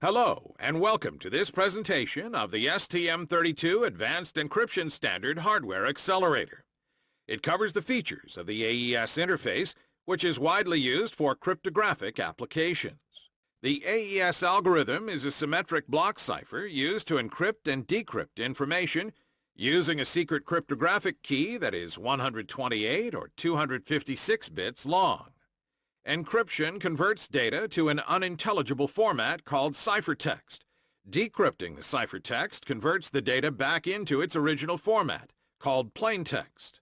Hello, and welcome to this presentation of the STM32 Advanced Encryption Standard Hardware Accelerator. It covers the features of the AES interface, which is widely used for cryptographic applications. The AES algorithm is a symmetric block cipher used to encrypt and decrypt information using a secret cryptographic key that is 128 or 256 bits long. Encryption converts data to an unintelligible format called ciphertext. Decrypting the ciphertext converts the data back into its original format, called plaintext.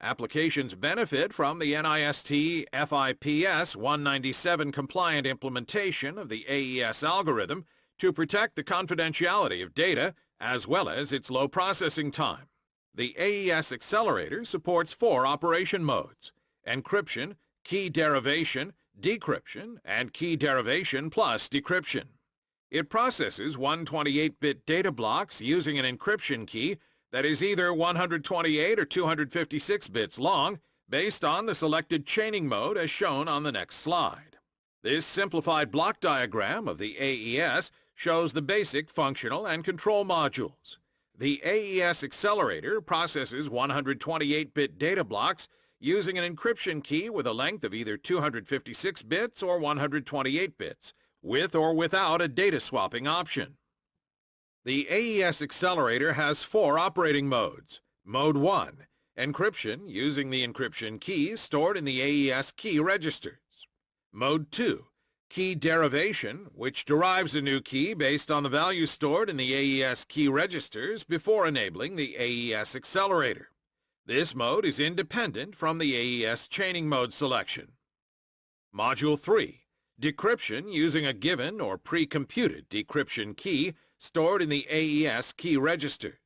Applications benefit from the NIST FIPS 197 compliant implementation of the AES algorithm to protect the confidentiality of data as well as its low processing time. The AES accelerator supports four operation modes, encryption, key derivation, decryption, and key derivation plus decryption. It processes 128-bit data blocks using an encryption key that is either 128 or 256 bits long based on the selected chaining mode as shown on the next slide. This simplified block diagram of the AES shows the basic functional and control modules. The AES accelerator processes 128-bit data blocks using an encryption key with a length of either 256 bits or 128 bits, with or without a data swapping option. The AES accelerator has four operating modes. Mode 1, encryption using the encryption keys stored in the AES key registers. Mode 2, key derivation, which derives a new key based on the value stored in the AES key registers before enabling the AES accelerator. This mode is independent from the AES chaining mode selection. Module 3. Decryption using a given or pre-computed decryption key stored in the AES key registers.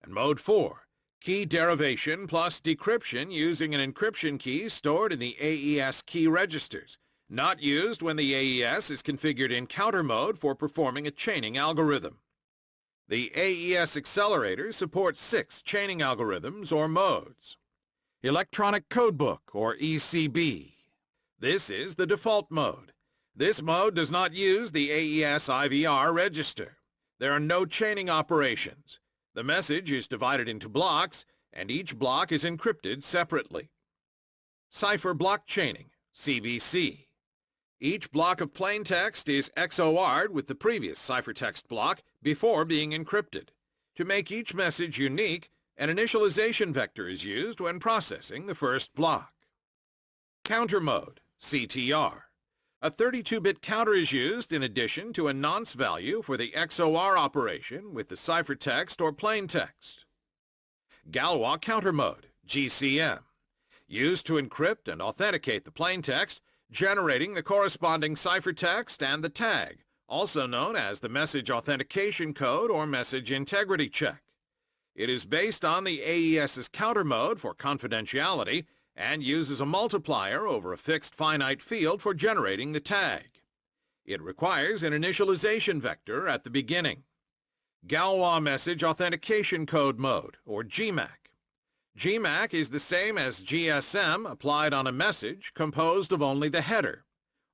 And Mode 4. Key derivation plus decryption using an encryption key stored in the AES key registers, not used when the AES is configured in counter mode for performing a chaining algorithm. The AES Accelerator supports six chaining algorithms or modes. Electronic Codebook or ECB. This is the default mode. This mode does not use the AES IVR register. There are no chaining operations. The message is divided into blocks, and each block is encrypted separately. Cipher Block Chaining, CBC. Each block of plain text is XOR'd with the previous ciphertext block before being encrypted. To make each message unique, an initialization vector is used when processing the first block. Counter mode, CTR. A 32-bit counter is used in addition to a nonce value for the XOR operation with the ciphertext or plain text. Galois counter mode, GCM. Used to encrypt and authenticate the plain text generating the corresponding ciphertext and the tag, also known as the Message Authentication Code or Message Integrity Check. It is based on the AES's counter mode for confidentiality and uses a multiplier over a fixed finite field for generating the tag. It requires an initialization vector at the beginning. Galois Message Authentication Code Mode, or GMAC. GMAC is the same as GCM applied on a message composed of only the header.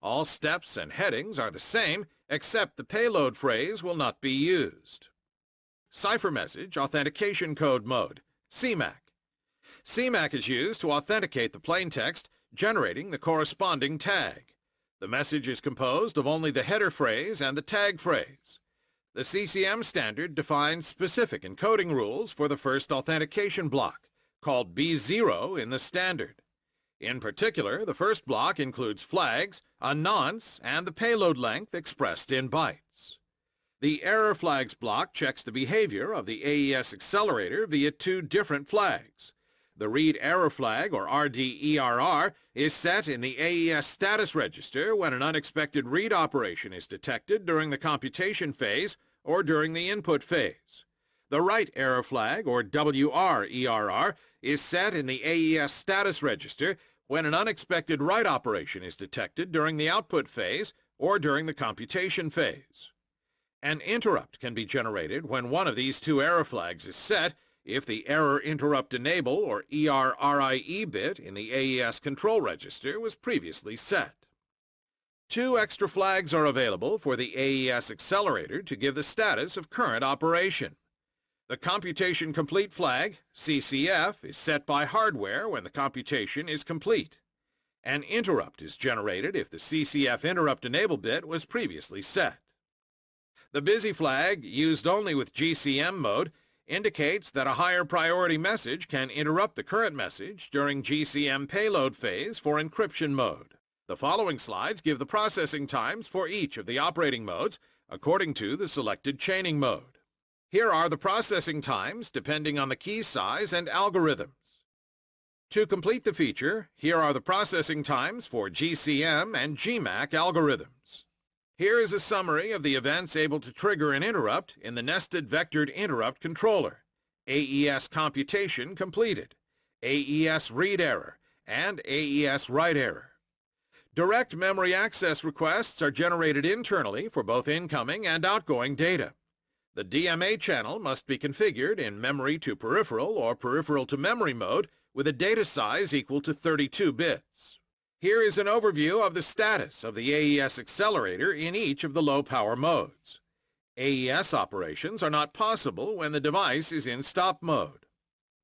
All steps and headings are the same, except the payload phase will not be used. Cipher Message Authentication Code Mode, CMAC. CMAC is used to authenticate the plaintext, generating the corresponding tag. The message is composed of only the header phase and the tag phase. The CCM standard defines specific encoding rules for the first authentication block called B0 in the standard. In particular, the first block includes flags, a nonce, and the payload length expressed in bytes. The error flags block checks the behavior of the AES accelerator via two different flags. The read error flag, or RDERR, is set in the AES status register when an unexpected read operation is detected during the computation phase or during the input phase. The write error flag, or WRERR, is set in the AES status register when an unexpected write operation is detected during the output phase or during the computation phase. An interrupt can be generated when one of these two error flags is set if the error interrupt enable or ERRIE bit in the AES control register was previously set. Two extra flags are available for the AES Accelerator to give the status of current operation. The Computation Complete flag, CCF, is set by hardware when the computation is complete. An interrupt is generated if the CCF interrupt enable bit was previously set. The busy flag, used only with GCM mode, indicates that a higher priority message can interrupt the current message during GCM payload phase for encryption mode. The following slides give the processing times for each of the operating modes according to the selected chaining mode. Here are the processing times depending on the key size and algorithms. To complete the feature, here are the processing times for GCM and GMAC algorithms. Here is a summary of the events able to trigger an interrupt in the Nested Vectored Interrupt Controller, AES computation completed, AES read error, and AES write error. Direct memory access requests are generated internally for both incoming and outgoing data. The DMA channel must be configured in memory to peripheral or peripheral to memory mode with a data size equal to 32 bits. Here is an overview of the status of the AES accelerator in each of the low-power modes. AES operations are not possible when the device is in stop mode.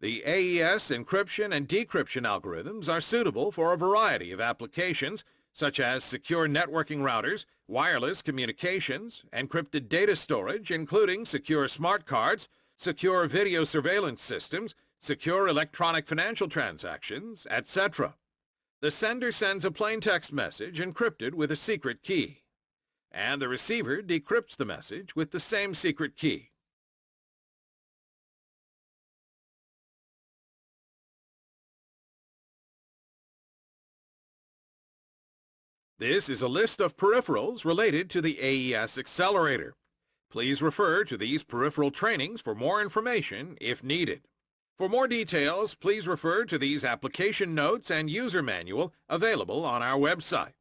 The AES encryption and decryption algorithms are suitable for a variety of applications such as secure networking routers, wireless communications, encrypted data storage including secure smart cards, secure video surveillance systems, secure electronic financial transactions, etc. The sender sends a plain text message encrypted with a secret key, and the receiver decrypts the message with the same secret key. This is a list of peripherals related to the AES Accelerator. Please refer to these peripheral trainings for more information if needed. For more details, please refer to these application notes and user manual available on our website.